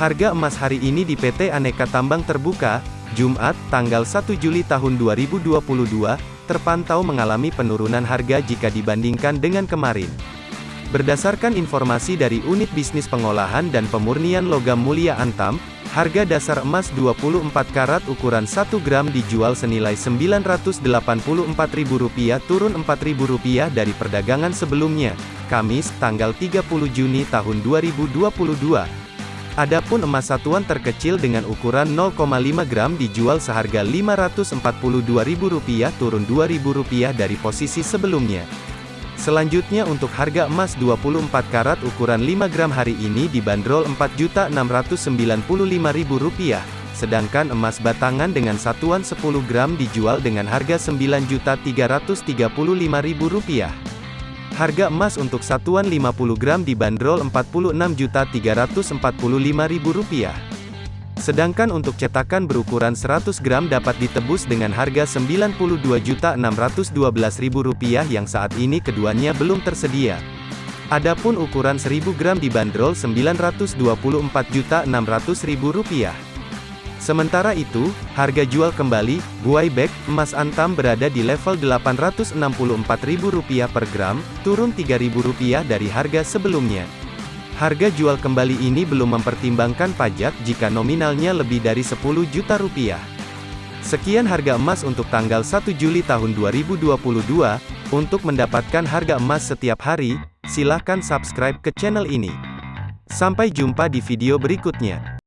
Harga emas hari ini di PT Aneka Tambang Terbuka, Jumat, tanggal 1 Juli tahun 2022, terpantau mengalami penurunan harga jika dibandingkan dengan kemarin. Berdasarkan informasi dari Unit Bisnis Pengolahan dan Pemurnian Logam Mulia Antam, harga dasar emas 24 karat ukuran 1 gram dijual senilai Rp984.000 turun Rp4.000 dari perdagangan sebelumnya, Kamis, tanggal 30 Juni tahun 2022. Adapun emas satuan terkecil dengan ukuran 0,5 gram dijual seharga Rp542.000 turun Rp2.000 dari posisi sebelumnya. Selanjutnya untuk harga emas 24 karat ukuran 5 gram hari ini dibanderol Rp4.695.000, sedangkan emas batangan dengan satuan 10 gram dijual dengan harga Rp9.335.000. Harga emas untuk satuan 50 gram dibanderol Rp46.345.000. Sedangkan untuk cetakan berukuran 100 gram dapat ditebus dengan harga Rp92.612.000 yang saat ini keduanya belum tersedia. Adapun ukuran 1000 gram dibanderol Rp924.600.000. Sementara itu, harga jual kembali, buai bag, emas antam berada di level Rp864.000 per gram, turun Rp3.000 dari harga sebelumnya. Harga jual kembali ini belum mempertimbangkan pajak jika nominalnya lebih dari 10 juta rupiah. Sekian harga emas untuk tanggal 1 Juli tahun 2022. Untuk mendapatkan harga emas setiap hari, silakan subscribe ke channel ini. Sampai jumpa di video berikutnya.